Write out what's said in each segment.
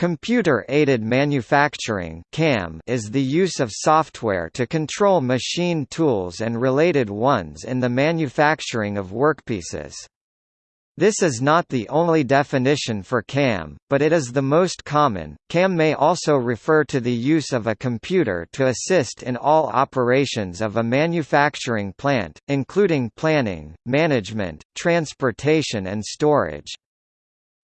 Computer-aided manufacturing (CAM) is the use of software to control machine tools and related ones in the manufacturing of workpieces. This is not the only definition for CAM, but it is the most common. CAM may also refer to the use of a computer to assist in all operations of a manufacturing plant, including planning, management, transportation and storage.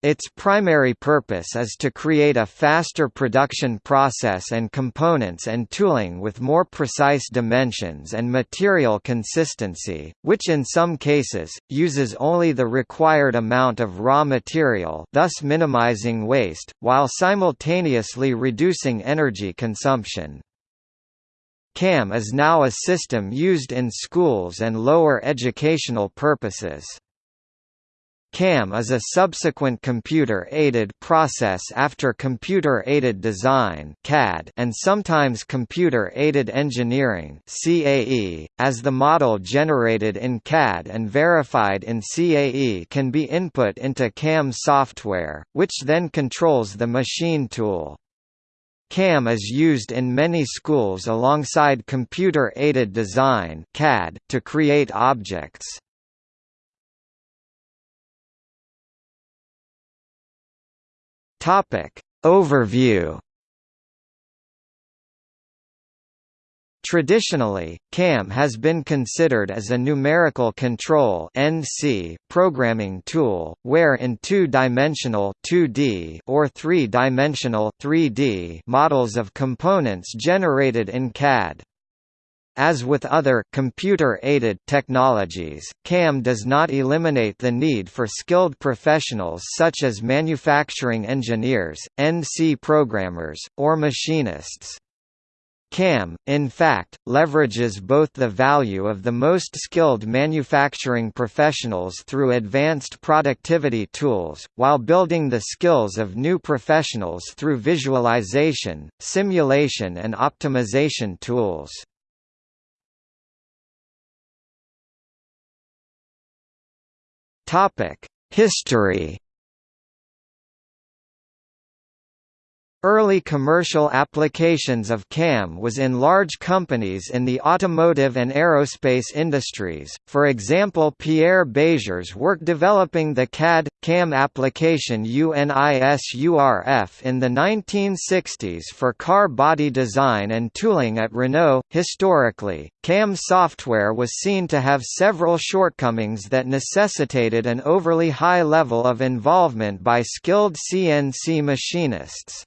Its primary purpose is to create a faster production process and components and tooling with more precise dimensions and material consistency, which in some cases, uses only the required amount of raw material thus minimizing waste, while simultaneously reducing energy consumption. CAM is now a system used in schools and lower educational purposes. CAM is a subsequent computer-aided process after computer-aided design (CAD) and sometimes computer-aided engineering (CAE), as the model generated in CAD and verified in CAE can be input into CAM software, which then controls the machine tool. CAM is used in many schools alongside computer-aided design (CAD) to create objects. Topic Overview Traditionally, CAM has been considered as a numerical control (NC) programming tool, where in two-dimensional (2D) or three-dimensional (3D) models of components generated in CAD. As with other computer-aided technologies, CAM does not eliminate the need for skilled professionals such as manufacturing engineers, NC programmers, or machinists. CAM, in fact, leverages both the value of the most skilled manufacturing professionals through advanced productivity tools, while building the skills of new professionals through visualization, simulation and optimization tools. History Early commercial applications of CAM was in large companies in the automotive and aerospace industries, for example Pierre Bézier's work developing the CAD-CAM application UNISURF in the 1960s for car body design and tooling at Renault. Historically, CAM software was seen to have several shortcomings that necessitated an overly high level of involvement by skilled CNC machinists.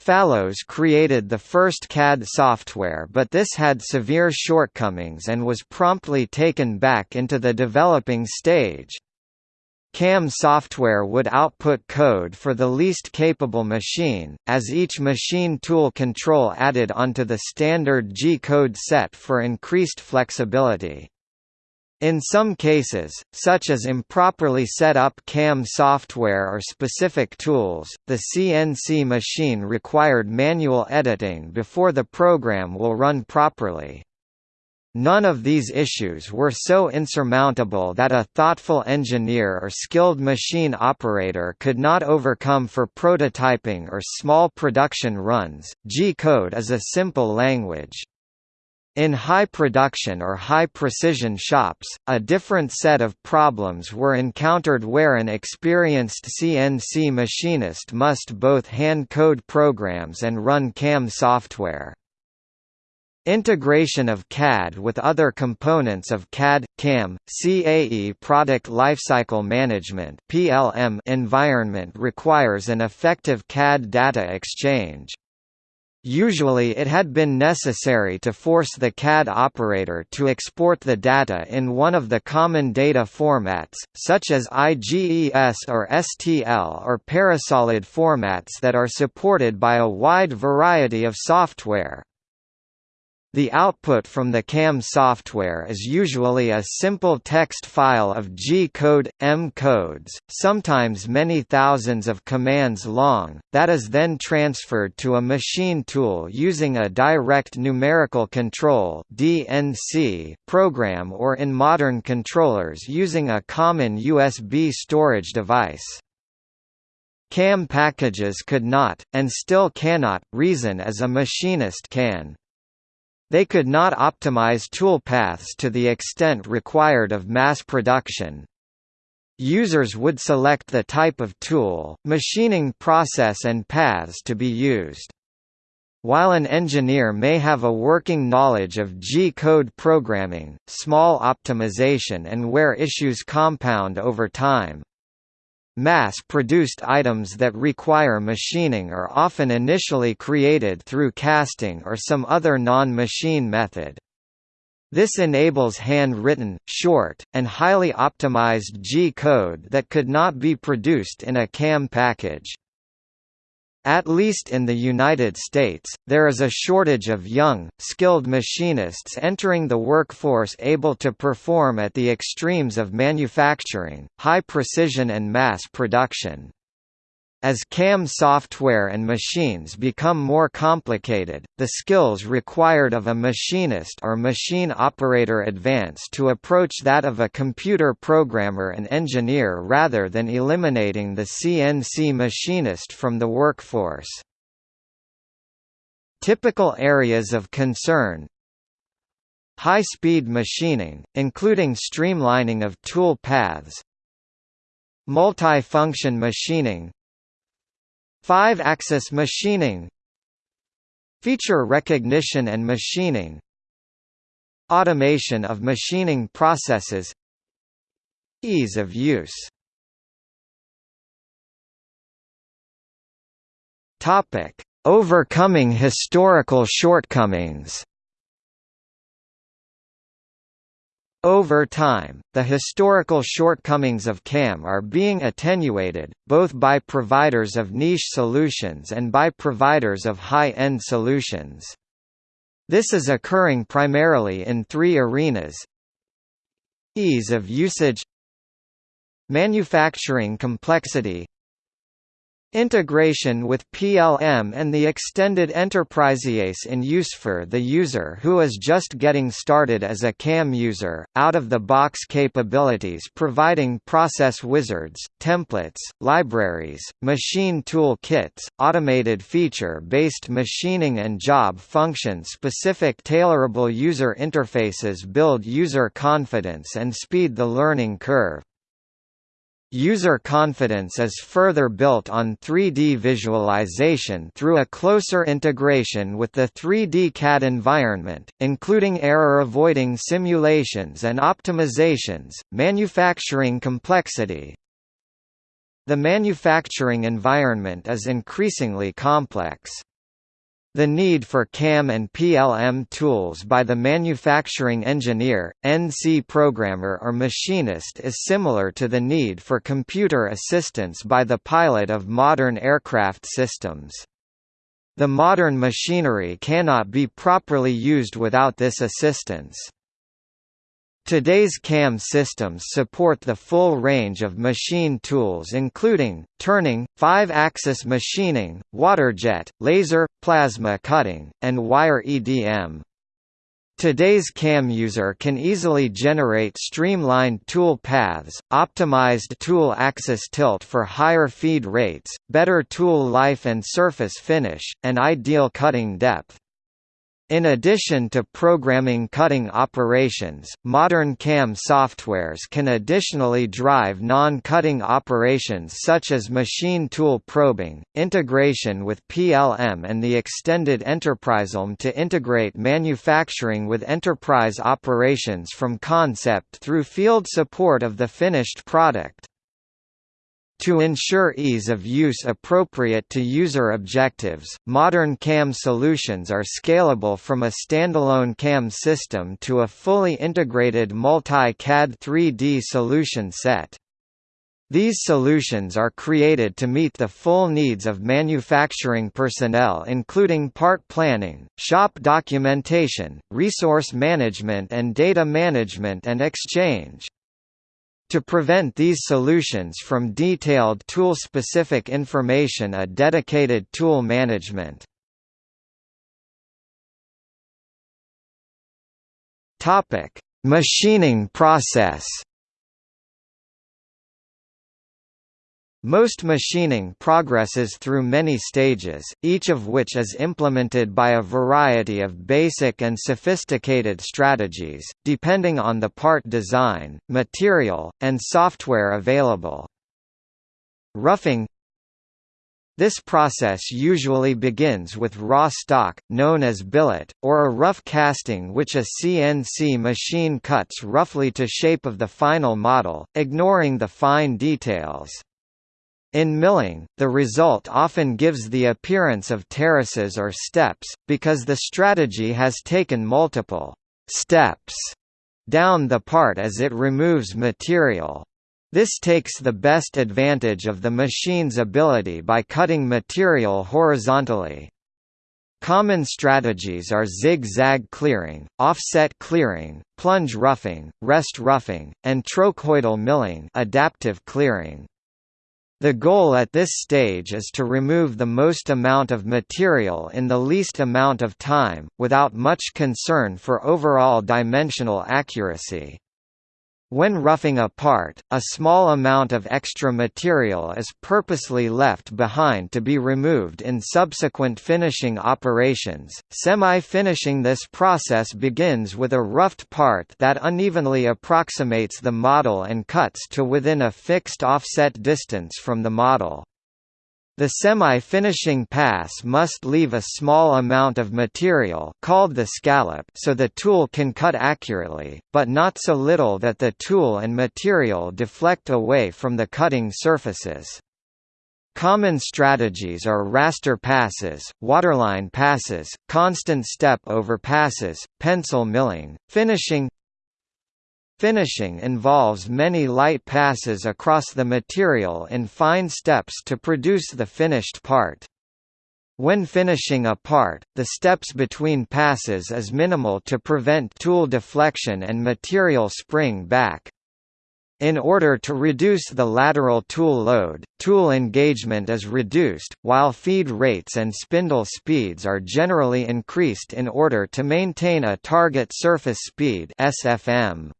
Fallows created the first CAD software but this had severe shortcomings and was promptly taken back into the developing stage. CAM software would output code for the least capable machine, as each machine tool control added onto the standard G-code set for increased flexibility. In some cases, such as improperly set up CAM software or specific tools, the CNC machine required manual editing before the program will run properly. None of these issues were so insurmountable that a thoughtful engineer or skilled machine operator could not overcome for prototyping or small production runs. G code is a simple language. In high production or high precision shops, a different set of problems were encountered where an experienced CNC machinist must both hand code programs and run CAM software. Integration of CAD with other components of CAD, CAM, CAE product lifecycle management environment requires an effective CAD data exchange. Usually it had been necessary to force the CAD operator to export the data in one of the common data formats, such as IGES or STL or Parasolid formats that are supported by a wide variety of software. The output from the CAM software is usually a simple text file of G-code, M-codes, sometimes many thousands of commands long, that is then transferred to a machine tool using a direct numerical control DNC program or in modern controllers using a common USB storage device. CAM packages could not, and still cannot, reason as a machinist can. They could not optimize toolpaths to the extent required of mass production. Users would select the type of tool, machining process and paths to be used. While an engineer may have a working knowledge of G-code programming, small optimization and where issues compound over time, Mass-produced items that require machining are often initially created through casting or some other non-machine method. This enables hand-written, short, and highly optimized G-code that could not be produced in a CAM package. At least in the United States, there is a shortage of young, skilled machinists entering the workforce able to perform at the extremes of manufacturing, high precision and mass production. As CAM software and machines become more complicated, the skills required of a machinist or machine operator advance to approach that of a computer programmer and engineer rather than eliminating the CNC machinist from the workforce. Typical areas of concern High-speed machining, including streamlining of tool paths Multi-function machining 5-axis machining Feature recognition and machining Automation of machining processes Ease of use. Overcoming historical shortcomings Over time, the historical shortcomings of CAM are being attenuated, both by providers of niche solutions and by providers of high-end solutions. This is occurring primarily in three arenas Ease of usage Manufacturing complexity Integration with PLM and the extended enterprise in use for the user who is just getting started as a CAM user, out-of-the-box capabilities providing process wizards, templates, libraries, machine tool kits, automated feature-based machining and job function-specific tailorable user interfaces build user confidence and speed the learning curve. User confidence is further built on 3D visualization through a closer integration with the 3D CAD environment, including error-avoiding simulations and optimizations, manufacturing complexity. The manufacturing environment is increasingly complex. The need for CAM and PLM tools by the manufacturing engineer, NC programmer or machinist is similar to the need for computer assistance by the pilot of modern aircraft systems. The modern machinery cannot be properly used without this assistance. Today's CAM systems support the full range of machine tools including, turning, 5-axis machining, waterjet, laser, plasma cutting, and wire EDM. Today's CAM user can easily generate streamlined tool paths, optimized tool axis tilt for higher feed rates, better tool life and surface finish, and ideal cutting depth. In addition to programming cutting operations, modern CAM softwares can additionally drive non-cutting operations such as machine tool probing, integration with PLM and the extended EnterpriseLM to integrate manufacturing with enterprise operations from concept through field support of the finished product. To ensure ease of use appropriate to user objectives, modern CAM solutions are scalable from a standalone CAM system to a fully integrated multi-CAD 3D solution set. These solutions are created to meet the full needs of manufacturing personnel including part planning, shop documentation, resource management and data management and exchange. To prevent these solutions from detailed tool-specific information a dedicated tool management. Machining process Most machining progresses through many stages, each of which is implemented by a variety of basic and sophisticated strategies, depending on the part design, material, and software available. Roughing this process usually begins with raw stock, known as billet, or a rough casting which a CNC machine cuts roughly to shape of the final model, ignoring the fine details. In milling, the result often gives the appearance of terraces or steps, because the strategy has taken multiple steps down the part as it removes material. This takes the best advantage of the machine's ability by cutting material horizontally. Common strategies are zig-zag clearing, offset clearing, plunge roughing, rest roughing, and trochoidal milling adaptive clearing. The goal at this stage is to remove the most amount of material in the least amount of time, without much concern for overall dimensional accuracy. When roughing a part, a small amount of extra material is purposely left behind to be removed in subsequent finishing operations. Semi-finishing This process begins with a roughed part that unevenly approximates the model and cuts to within a fixed offset distance from the model. The semi-finishing pass must leave a small amount of material called the scallop so the tool can cut accurately, but not so little that the tool and material deflect away from the cutting surfaces. Common strategies are raster passes, waterline passes, constant step over passes, pencil milling, finishing, Finishing involves many light passes across the material in fine steps to produce the finished part. When finishing a part, the steps between passes is minimal to prevent tool deflection and material spring back. In order to reduce the lateral tool load, tool engagement is reduced, while feed rates and spindle speeds are generally increased in order to maintain a target surface speed SFM.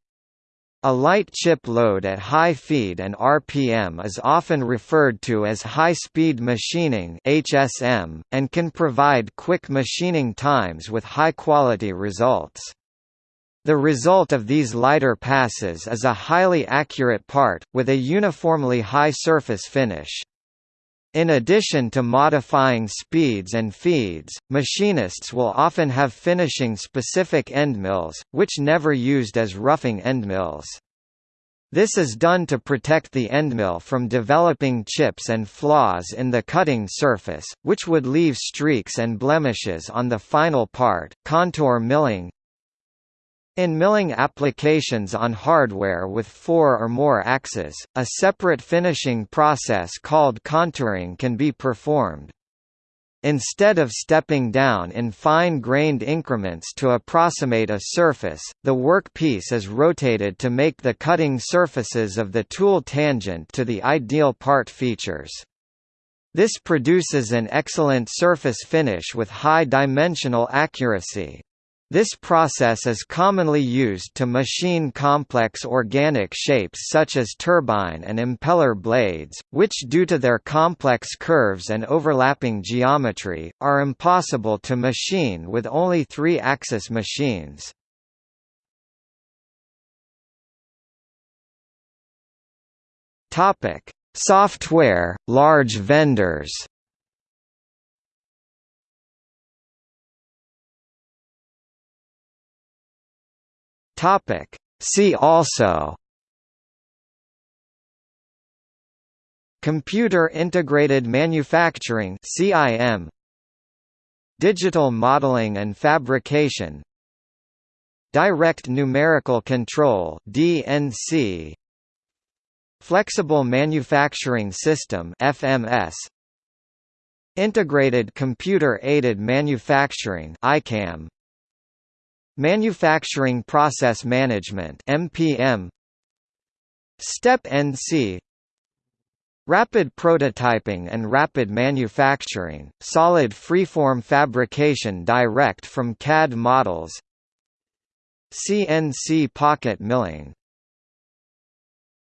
A light chip load at high feed and RPM is often referred to as high-speed machining (HSM) and can provide quick machining times with high-quality results. The result of these lighter passes is a highly accurate part, with a uniformly high surface finish. In addition to modifying speeds and feeds, machinists will often have finishing specific endmills, which never used as roughing endmills. This is done to protect the endmill from developing chips and flaws in the cutting surface, which would leave streaks and blemishes on the final part. Contour milling in milling applications on hardware with four or more axes, a separate finishing process called contouring can be performed. Instead of stepping down in fine-grained increments to approximate a surface, the workpiece is rotated to make the cutting surfaces of the tool tangent to the ideal part features. This produces an excellent surface finish with high dimensional accuracy. This process is commonly used to machine complex organic shapes such as turbine and impeller blades, which due to their complex curves and overlapping geometry, are impossible to machine with only three-axis machines. Software, large vendors Topic. See also. Computer Integrated Manufacturing CIM Digital Modeling and Fabrication. Direct Numerical Control DNC Flexible Manufacturing System FMS Integrated Computer Aided Manufacturing ICAM Manufacturing Process Management MPM Step NC Rapid prototyping and rapid manufacturing, solid freeform fabrication direct from CAD models. CNC pocket milling